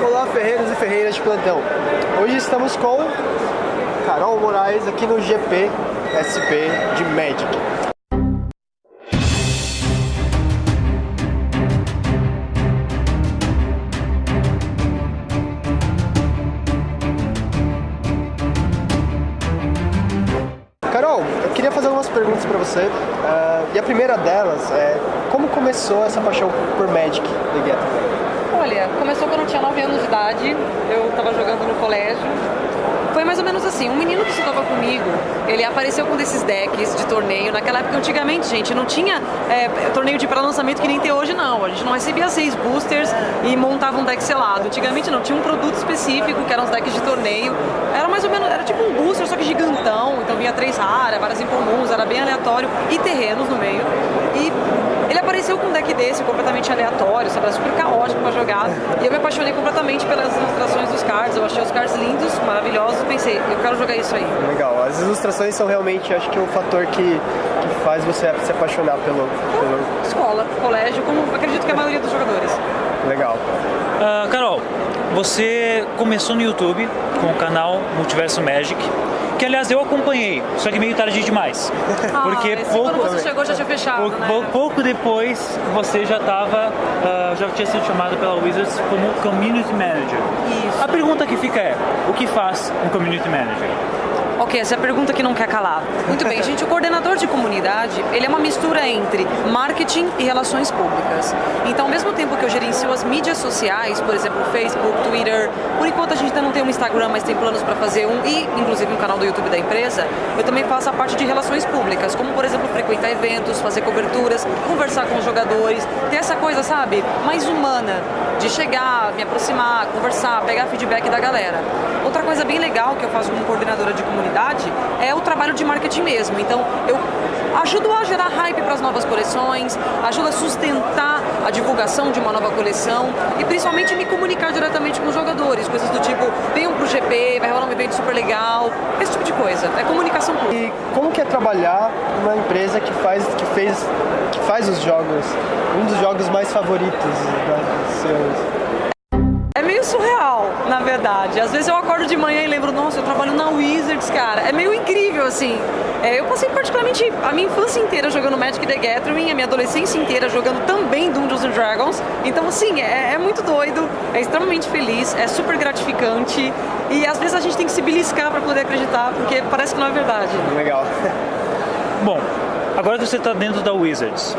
Olá, ferreiros e ferreiras de plantão. Hoje estamos com Carol Moraes aqui no GP SP de Magic. Carol, eu queria fazer algumas perguntas para você. Uh, e a primeira delas é como começou essa paixão por Magic The Gathering? Olha, começou quando eu tinha 9 anos de idade, eu estava jogando no colégio. Foi mais ou menos assim, um menino que estava comigo, ele apareceu com desses decks de torneio. Naquela época, antigamente, gente, não tinha é, torneio de pré-lançamento que nem tem hoje, não. A gente não recebia seis boosters e montava um deck selado. Antigamente não, tinha um produto específico que eram os decks de torneio. Era mais ou menos, era tipo um booster, só que gigantão. Então vinha três raras, várias incomuns, era bem aleatório. E terrenos no meio. Ele apareceu com um deck desse, completamente aleatório, sabe? Era super caótico pra jogar. E eu me apaixonei completamente pelas ilustrações dos cards. Eu achei os cards lindos, maravilhosos. Pensei, eu quero jogar isso aí. Legal. As ilustrações são realmente, acho que, o fator que, que faz você se apaixonar pelo, pelo... Escola, colégio, como acredito que a maioria dos jogadores. Legal. Uh, Carol, você começou no YouTube com o canal Multiverso Magic que aliás eu acompanhei, só que meio tarde demais. Ah, porque pouco, quando você chegou já tinha fechado, pouco, né? pouco depois você já estava, uh, já tinha sido chamado pela Wizards como Community Manager. Isso. A pergunta que fica é, o que faz um Community Manager? Ok, essa é a pergunta que não quer calar. Muito bem, gente, o coordenador de comunidade, ele é uma mistura entre marketing e relações públicas. Então, ao mesmo tempo que eu gerencio as mídias sociais, por exemplo, Facebook, Twitter, por enquanto a gente ainda não tem um Instagram, mas tem planos para fazer um, e inclusive um canal do YouTube da empresa, eu também faço a parte de relações públicas, como, por exemplo, frequentar eventos, fazer coberturas, conversar com os jogadores, ter essa coisa, sabe, mais humana, de chegar, me aproximar, conversar, pegar feedback da galera. Outra coisa bem legal que eu faço como coordenadora de comunidade é o trabalho de marketing mesmo. Então, eu ajudo a gerar hype para as novas coleções, ajuda a sustentar a divulgação de uma nova coleção e principalmente me comunicar diretamente com os jogadores, coisas do tipo, venham pro GP, vai rolar um evento super legal, esse tipo de coisa. É comunicação pública. E como que é trabalhar numa empresa que faz, que fez, que faz os jogos, um dos jogos mais favoritos né, seus? Na verdade. Às vezes eu acordo de manhã e lembro, nossa, eu trabalho na Wizards, cara. É meio incrível, assim. É, eu passei particularmente a minha infância inteira jogando Magic the Gathering, a minha adolescência inteira jogando também Dungeons and Dragons. Então, assim, é, é muito doido, é extremamente feliz, é super gratificante. E às vezes a gente tem que se beliscar para poder acreditar, porque parece que não é verdade. Legal. Bom, agora que você está dentro da Wizards,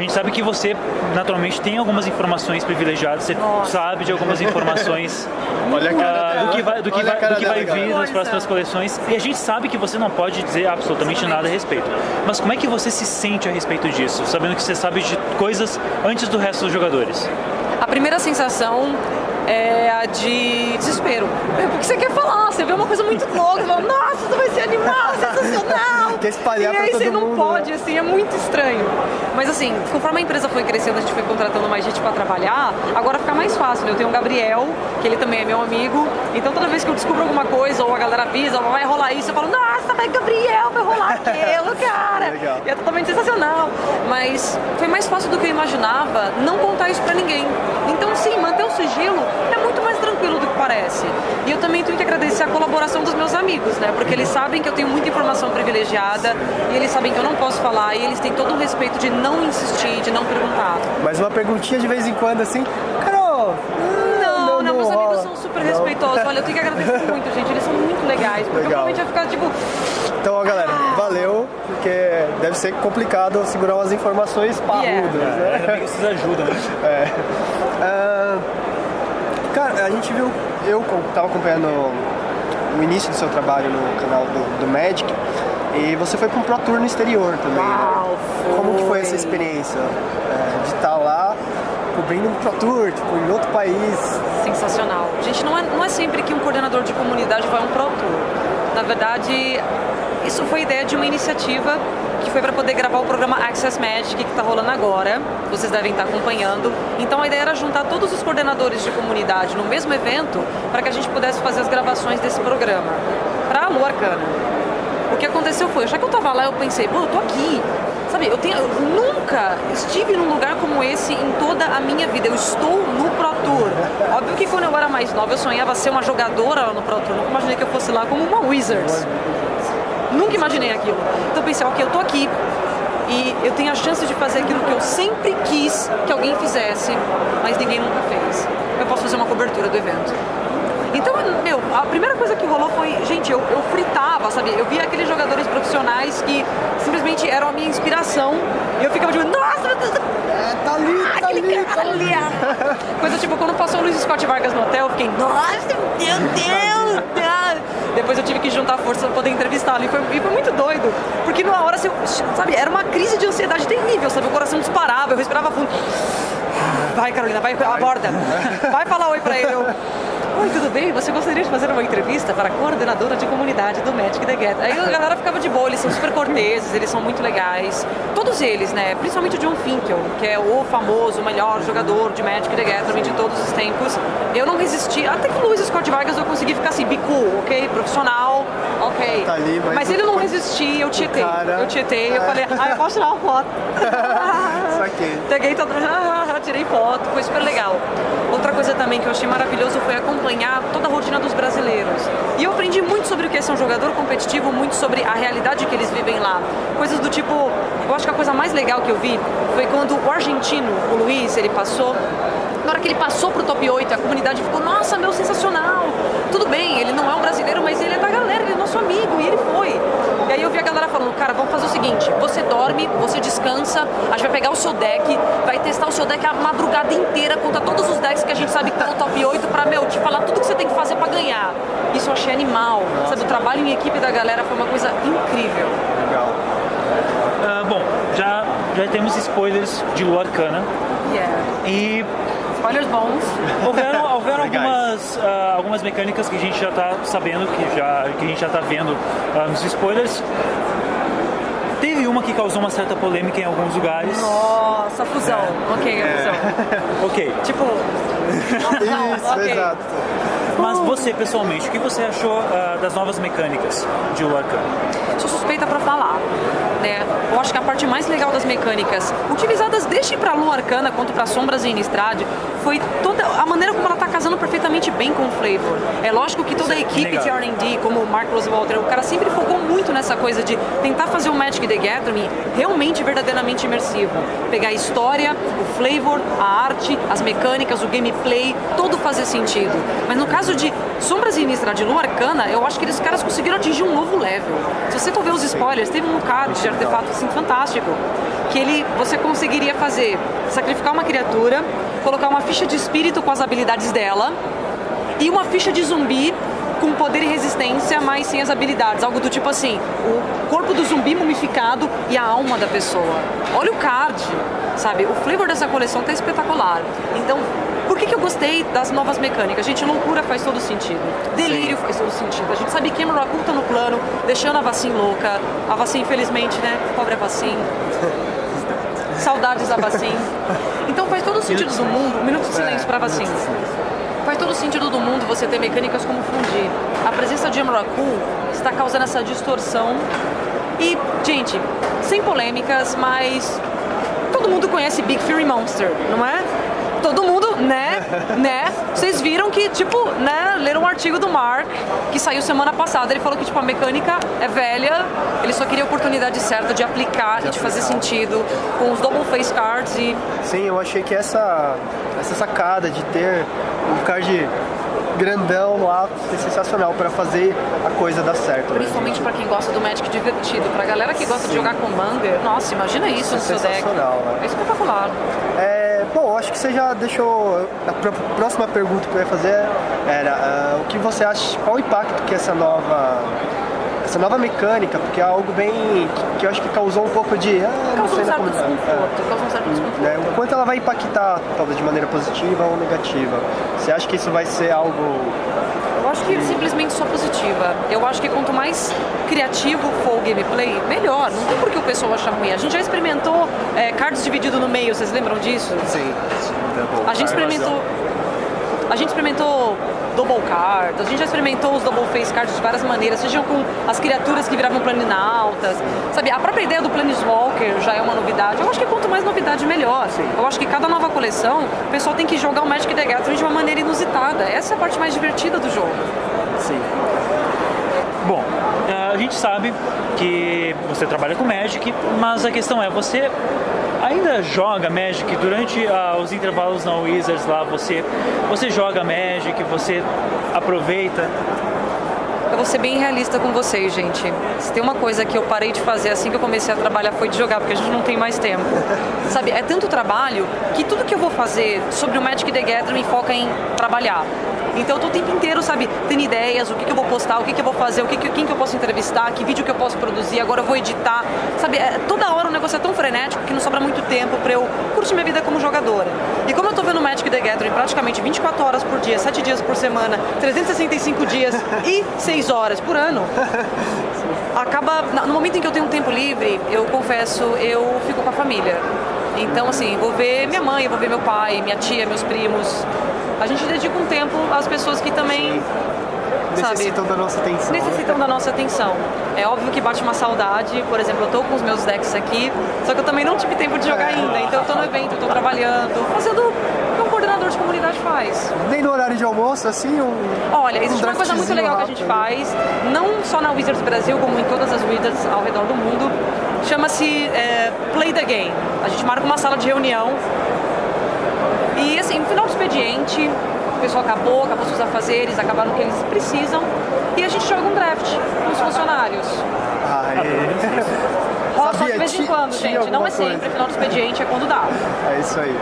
a gente sabe que você naturalmente tem algumas informações privilegiadas, você Nossa. sabe de algumas informações Olha uh, do que vai, do que vai, do que vai vir nas próximas coleções e a gente sabe que você não pode dizer absolutamente nada a respeito. Mas como é que você se sente a respeito disso, sabendo que você sabe de coisas antes do resto dos jogadores? A primeira sensação é a de desespero. É porque você quer falar, você vê uma coisa muito louca, você fala, nossa, isso vai ser animal, sensacional. Quer espalhar e aí você não mundo, pode, né? assim, é muito estranho. Mas assim, conforme a empresa foi crescendo, a gente foi contratando mais gente para trabalhar, agora fica mais fácil. Né? Eu tenho o Gabriel, que ele também é meu amigo, então toda vez que eu descubro alguma coisa, ou a galera avisa, vai rolar isso, eu falo, nossa, vai Gabriel, vai rolar aquilo, cara. Legal. E é totalmente sensacional. Mas foi mais fácil do que eu imaginava não contar isso pra ninguém. Sim, manter o sigilo é muito mais tranquilo do que parece. E eu também tenho que agradecer a colaboração dos meus amigos, né? Porque eles sabem que eu tenho muita informação privilegiada e eles sabem que eu não posso falar e eles têm todo o respeito de não insistir, de não perguntar. Mas uma perguntinha de vez em quando assim, Carol, não, não, não, meus amigos são super não. respeitosos. Olha, eu tenho que agradecer muito, gente. Eles são muito legais. Porque Legal. provavelmente vai ficar tipo. Então, ó, galera, ah. valeu, porque deve ser complicado segurar umas informações parrudas, yeah. né? É, ainda bem que vocês ajudam, né? É. Uh, cara, a gente viu, eu tava acompanhando o início do seu trabalho no canal do, do Magic e você foi para um Pro Tour no exterior também, né? Uau, né? Como que foi essa experiência é, de estar tá lá cobrindo um Pro Tour, tipo, em outro país? Sensacional. Gente, não é, não é sempre que um coordenador de comunidade vai a um Pro Tour. Na verdade, isso foi ideia de uma iniciativa que foi para poder gravar o programa Access Magic que está rolando agora, vocês devem estar tá acompanhando. Então a ideia era juntar todos os coordenadores de comunidade no mesmo evento para que a gente pudesse fazer as gravações desse programa para a Lua Arcana. O que aconteceu foi, já que eu estava lá, eu pensei, pô, eu tô aqui, sabe, eu, tenho, eu nunca estive num lugar como esse em toda a minha vida, eu estou no Pro Tour. óbvio que quando eu era mais nova eu sonhava ser uma jogadora lá no Pro Tour. Nunca imaginei que eu fosse lá como uma Wizards. Nunca imaginei aquilo. Então eu pensei, ok, eu tô aqui e eu tenho a chance de fazer aquilo que eu sempre quis que alguém fizesse, mas ninguém nunca fez. Eu posso fazer uma cobertura do evento. Então, meu, a primeira coisa que rolou foi, gente, eu, eu fritava, sabe? Eu via aqueles jogadores profissionais que simplesmente eram a minha inspiração e eu ficava tipo, nossa, é, tá ali, tá aquele ali, cara tá ali. Coisa tipo, quando passou o Luiz Scott Vargas no hotel, eu fiquei, nossa, meu Deus! Depois eu tive que juntar força pra poder entrevistá-lo. E foi, e foi muito doido. Porque numa hora, assim, sabe, era uma crise de ansiedade terrível, sabe? O coração disparava, eu respirava fundo. Vai, Carolina, vai, aborda. Vai falar oi pra ele. Eu, Oi, tudo bem? Você gostaria de fazer uma entrevista para a coordenadora de comunidade do Magic the Gathering? Aí a galera ficava de boa, eles são super corteses, eles são muito legais. Todos eles, né? Principalmente o John Finkel, que é o famoso, melhor jogador de Magic the Gathering de todos os tempos. Eu não resisti, até que o Luiz Scott Vargas eu consegui ficar assim, bico, ok? Profissional, ok. Tá ali, mas, mas ele não resistia, eu tietei. Cara... Eu tietei, eu falei, ah, eu posso tirar uma foto. Saquei. Peguei todo tirei foto, foi super legal. Outra coisa também que eu achei maravilhoso foi acompanhar toda a rotina dos brasileiros. E eu aprendi muito sobre o que é ser um jogador competitivo, muito sobre a realidade que eles vivem lá. Coisas do tipo, eu acho que a coisa mais legal que eu vi foi quando o argentino, o Luiz, ele passou na hora que ele passou pro top 8, a comunidade ficou, nossa, meu, sensacional. Tudo bem, ele não é um brasileiro, mas ele é da galera, ele é nosso amigo, e ele foi. E aí eu vi a galera falando, cara, vamos fazer o seguinte, você dorme, você descansa, a gente vai pegar o seu deck, vai testar o seu deck a madrugada inteira contra todos os decks que a gente sabe que estão no top 8 pra, meu, te falar tudo que você tem que fazer pra ganhar. Isso eu achei animal, nossa. sabe? O trabalho em equipe da galera foi uma coisa incrível. Legal. Uh, bom, já, já temos spoilers de Lua Arcana. Yeah. E Spoilers bons. Houveram, houveram algumas, uh, algumas mecânicas que a gente já está sabendo, que, já, que a gente já está vendo uh, nos spoilers. Teve uma que causou uma certa polêmica em alguns lugares. Nossa, fusão. É. Ok, a fusão. É. ok. Tipo. Não, Isso, okay. exato. Mas você, pessoalmente, o que você achou uh, das novas mecânicas de Arcana? Sou suspeita para falar. Né? Eu acho que a parte mais legal das mecânicas, utilizadas desde para Lua Arcana quanto para Sombras e Innistrad, foi toda a maneira como ela está casando perfeitamente bem com o flavor. É lógico que toda a equipe de R&D, como o Mark Rosewater, o cara sempre focou muito nessa coisa de tentar fazer o Magic the Gathering realmente verdadeiramente imersivo. Pegar a história, o flavor, a arte, as mecânicas, o gameplay, tudo fazer sentido. Mas no caso de Sombras e Innistrad de Lua Arcana, eu acho que eles caras conseguiram atingir um novo level. Se você for ver os spoilers, teve um card de artefato assim fantástico, que ele você conseguiria fazer sacrificar uma criatura, colocar uma ficha de espírito com as habilidades dela e uma ficha de zumbi com poder e resistência, mas sem as habilidades. Algo do tipo assim, o corpo do zumbi mumificado e a alma da pessoa. Olha o card, sabe? O flavor dessa coleção tá espetacular. Então, que, eu gostei das novas mecânicas? Gente, loucura faz todo sentido. Delírio Sim. faz todo sentido. A gente sabe que Emerald tá no plano, deixando a vacina louca. A vacina, infelizmente, né? Pobre a vacina. Saudades da vacina. Então faz todo o sentido do mundo. Um minuto de silêncio para a vacina. Faz todo o sentido do mundo você ter mecânicas como fundir. A presença de Emrakul está causando essa distorção. E, gente, sem polêmicas, mas todo mundo conhece Big Fury Monster, não é? todo mundo, né, vocês viram que, tipo, né, leram um artigo do Mark, que saiu semana passada, ele falou que, tipo, a mecânica é velha, ele só queria a oportunidade certa de aplicar de e de fazer sentido com os double face cards e... Sim, eu achei que essa, essa sacada de ter um card grandão no alto, é sensacional para fazer a coisa dar certo. Né? Principalmente né? para quem gosta do Magic divertido, para galera que gosta Sim. de jogar Commander, nossa, imagina isso, isso no seu deck. Né? É espetacular. É, bom, acho que você já deixou. A próxima pergunta que eu ia fazer era uh, o que você acha, qual o impacto que essa nova essa nova mecânica, porque é algo bem que, eu acho que causou um pouco de. Ah, causou um certo desconforto, é. causou um certo desconforto. É, o quanto ela vai impactar, talvez de maneira positiva ou negativa. Você acha que isso vai ser algo. Eu acho que simplesmente só positiva. Eu acho que quanto mais criativo for o gameplay, melhor. Não tem por que o pessoal achar ruim. A gente já experimentou é, cards dividido no meio, vocês lembram disso? Sim. A gente experimentou. A gente experimentou double cards, a gente já experimentou os double face cards de várias maneiras, sejam com as criaturas que viravam planinautas, sabe? A própria ideia do Planeswalker já é uma novidade. Eu acho que quanto mais novidade, melhor. Eu acho que cada nova coleção, o pessoal tem que jogar o Magic the Gathering de uma maneira inusitada. Essa é a parte mais divertida do jogo. Sim. Gente sabe que você trabalha com Magic, mas a questão é, você ainda joga Magic durante ah, os intervalos na Wizards lá, você, você joga Magic, você aproveita? Eu vou ser bem realista com vocês, gente. Se tem uma coisa que eu parei de fazer assim que eu comecei a trabalhar foi de jogar, porque a gente não tem mais tempo. Sabe, é tanto trabalho que tudo que eu vou fazer sobre o Magic the Gathering me foca em trabalhar. Então eu tô o tempo inteiro, sabe, tendo ideias, o que, que eu vou postar, o que, que eu vou fazer, o que, que, quem que eu posso entrevistar, que vídeo que eu posso produzir, agora eu vou editar. Sabe, é, toda hora o negócio é tão frenético que não sobra muito tempo pra eu curtir minha vida como jogadora. E como eu tô vendo Magic the Gathering praticamente 24 horas por dia, 7 dias por semana, 365 dias e 6 horas por ano, acaba, no momento em que eu tenho um tempo livre, eu confesso, eu fico com a família. Então, assim, vou ver minha mãe, vou ver meu pai, minha tia, meus primos. A gente dedica um tempo às pessoas que também sabe, Necessitam da nossa atenção. necessitam da nossa atenção. É óbvio que bate uma saudade, por exemplo, eu tô com os meus decks aqui, só que eu também não tive tempo de jogar ainda. Então eu tô no evento, tô trabalhando, fazendo o que um coordenador de comunidade faz. Nem no horário de almoço, assim, um. Olha, existe um uma coisa muito legal que a gente faz, não só na Wizards Brasil, como em todas as Wizards ao redor do mundo. Chama-se é, Play the Game. A gente marca uma sala de reunião e, assim, no final do expediente, o pessoal acabou, acabou seus afazeres, acabaram o que eles precisam e a gente joga um draft com os funcionários. Aê. Rola só de vez em quando, gente. Não é sempre, coisa. final do expediente é quando dá. É isso aí.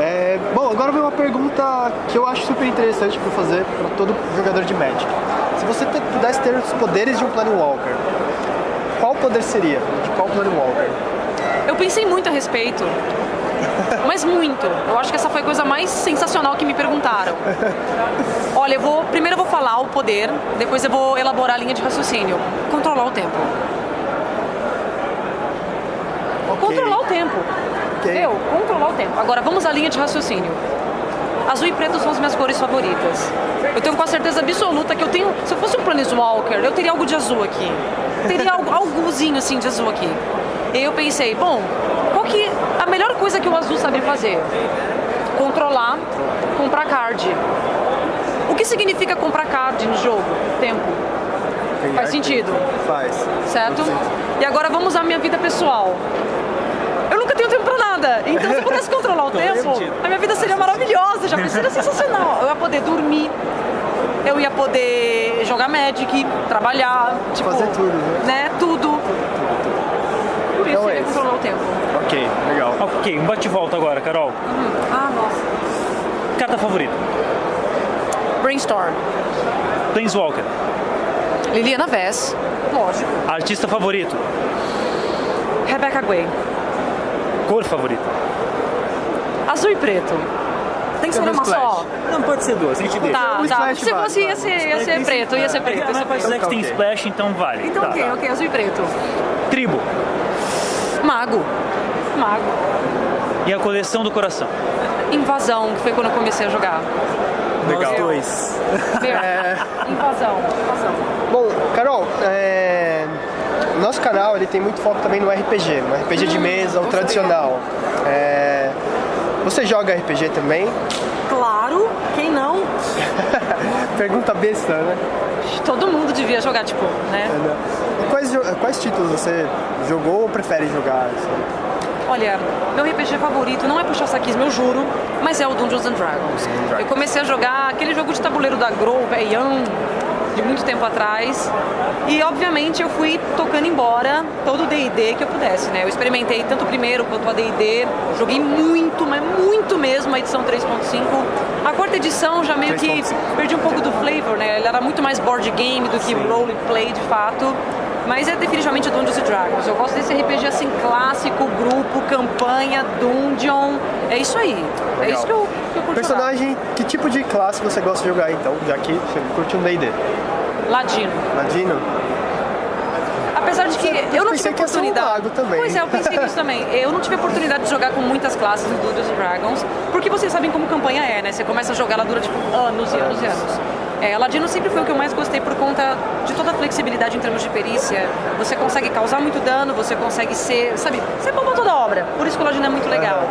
É, bom, agora vem uma pergunta que eu acho super interessante para fazer para todo jogador de Magic. Se você te- pudesse ter os poderes de um Planewalker, qual poder seria? De qual Planewalker? Eu pensei muito a respeito. Mas muito. Eu acho que essa foi a coisa mais sensacional que me perguntaram. Olha, eu vou. Primeiro eu vou falar o poder, depois eu vou elaborar a linha de raciocínio. Controlar o tempo. Ok. Controlar o tempo. Ok. Eu, controlar o tempo. Agora vamos à linha de raciocínio. Azul e preto são as minhas cores favoritas. Eu tenho com a certeza absoluta que eu tenho. Se eu fosse um Planeswalker, eu teria algo de azul aqui. Teria algo, algozinho assim de azul aqui. E eu pensei, bom, que. A melhor coisa que o azul sabe fazer? Controlar, comprar card. O que significa comprar card no jogo? Tempo, Tem Faz sentido. Faz. certo? E agora vamos à minha vida pessoal. Eu nunca tenho tempo pra nada. Então, se eu pudesse controlar o tempo, a minha vida seria maravilhosa, já seria sensacional. Eu ia poder dormir, eu ia poder jogar Magic, trabalhar, tipo, Fazer tudo, né? né? Tudo. Isso Então eu é controlar o tempo. Ok, legal. Ok, um bate-volta agora, Carol. Ah, nossa. Carta favorita? Brainstorm. Planeswalker. Liliana Vess. Lógico. Artista favorito? Rebecca Gray. Cor favorita? Azul e preto. Tem que ser uma um só. Não, pode ser duas, a gente deixa. Tá, Um tá. splash Se fosse, ia ser, ia ser preto, ia ser preto. Ia Mas que tem splash, então vale. Então, Tá, ok, tá. ok, azul e preto. Tribo. Mago. Mago. E a coleção do coração? Invasão, que foi quando eu comecei a jogar. Legal. Nós dois. Meu, Invasão, invasão. Bom, Carol, é, o nosso canal ele tem muito foco também no RPG, no RPG de mesa, o tradicional. É, você joga RPG também? Claro, quem não? Pergunta besta, né? Todo mundo devia jogar, tipo, né? Quais, quais títulos você jogou ou prefere jogar? assim? Olha, meu RPG favorito não é puxar saquismo, eu juro, mas é o Dungeons and Dragons. Eu comecei a jogar aquele jogo de tabuleiro da Grow, velhão, de muito tempo atrás. E obviamente eu fui tocando embora todo o D&D que eu pudesse, né? Eu experimentei tanto o primeiro quanto o AD&D, joguei muito, mas muito mesmo a edição 3.5. A quarta edição já meio que 3.5. perdi um pouco do flavor, né? Ele era muito mais board game do que role play de fato. Mas é definitivamente Dungeons Dragons. Eu gosto desse RPG assim clássico, grupo, campanha, dungeon. É isso aí. É Legal. isso que eu, que eu curto jogar. Personagem, que tipo de classe você gosta de jogar então? Já que você curte um D&D. Ladino. Ladino? Apesar de que eu não tive um oportunidade. mago também. Pois é, eu pensei nisso também. Eu não tive oportunidade de jogar com muitas classes do Dungeons Dragons, porque vocês sabem como campanha é, né? Você começa a jogar, ela dura tipo anos e anos e anos. É, Ladino sempre foi o que eu mais gostei por conta de toda a flexibilidade em termos de perícia. Você consegue causar muito dano, você consegue ser, sabe, você bomba toda a obra. Por isso que o Ladino é muito legal.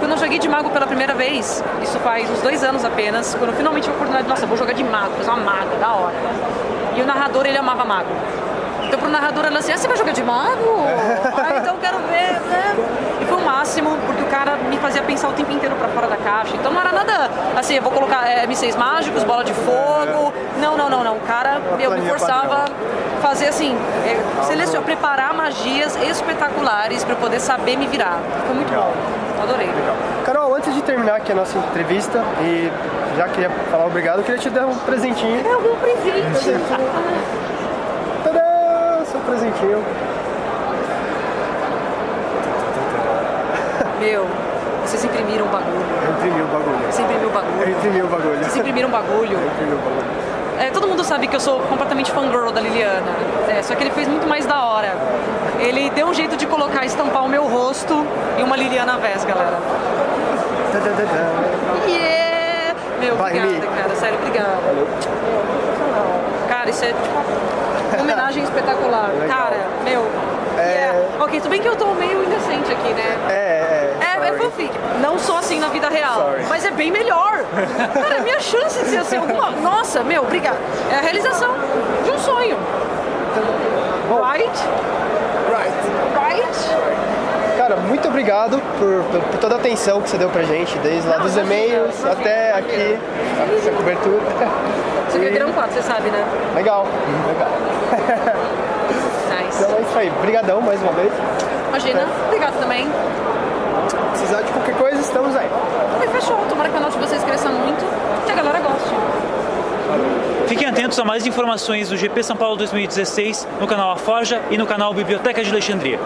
Quando eu joguei de mago pela primeira vez, isso faz uns dois anos apenas, quando eu finalmente tive a oportunidade, nossa, vou jogar de mago, fazer uma maga, da hora. E o narrador, ele amava mago. Então pro narrador ela assim, ah, você vai jogar de mago? ah, então eu quero ver, né? Máximo, porque o cara me fazia pensar o tempo inteiro pra fora da caixa. Então não era nada assim, eu vou colocar é, M6 mágicos, bola de fogo. Não, não, não, não. O cara, eu me forçava fazer assim, é, selecionar, preparar magias espetaculares pra eu poder saber me virar. Foi muito Legal. bom. Adorei. Carol, antes de terminar aqui a nossa entrevista, e já queria falar obrigado, eu queria te dar um presentinho. É algum presente. Tadã! Seu presentinho. Meu, vocês imprimiram um bagulho. Eu imprimi o bagulho. Você imprimiu Eu bagulho. imprimi o bagulho. Vocês imprimiram um bagulho. Eu imprimi o bagulho. É, todo mundo sabe que eu sou completamente fangirl da Liliana. É, só que ele fez muito mais da hora. Ele deu um jeito de colocar, estampar o meu rosto e uma Liliana Vez, galera. Yeah! Meu, Vai, obrigada, Mi. cara. Sério, obrigada. Cara, isso é uma homenagem espetacular. Cara, meu. Yeah. Ok, tudo bem que eu tô meio indecente aqui, né? É, é. É, é fanfic. Não sou assim na vida real. Sorry. Mas é bem melhor. Cara, é minha chance de ser assim alguma. Nossa, meu, obrigada. É a realização de um sonho. Right? Right. Right? Cara, muito obrigado por, por, por toda a atenção que você deu pra gente, desde lá Não, dos e-mails imagina, até aqui, essa cobertura. E- virar um quadro, você sabe, né? Legal, legal. Então é isso aí. Obrigadão mais uma vez. Imagina. Obrigado também. Precisar de qualquer coisa, estamos aí. E fechou. Tomara que o canal de vocês cresça muito e a galera goste. Fiquem atentos a mais informações do GP São Paulo 2016 no canal A Forja e no canal Biblioteca de Alexandria.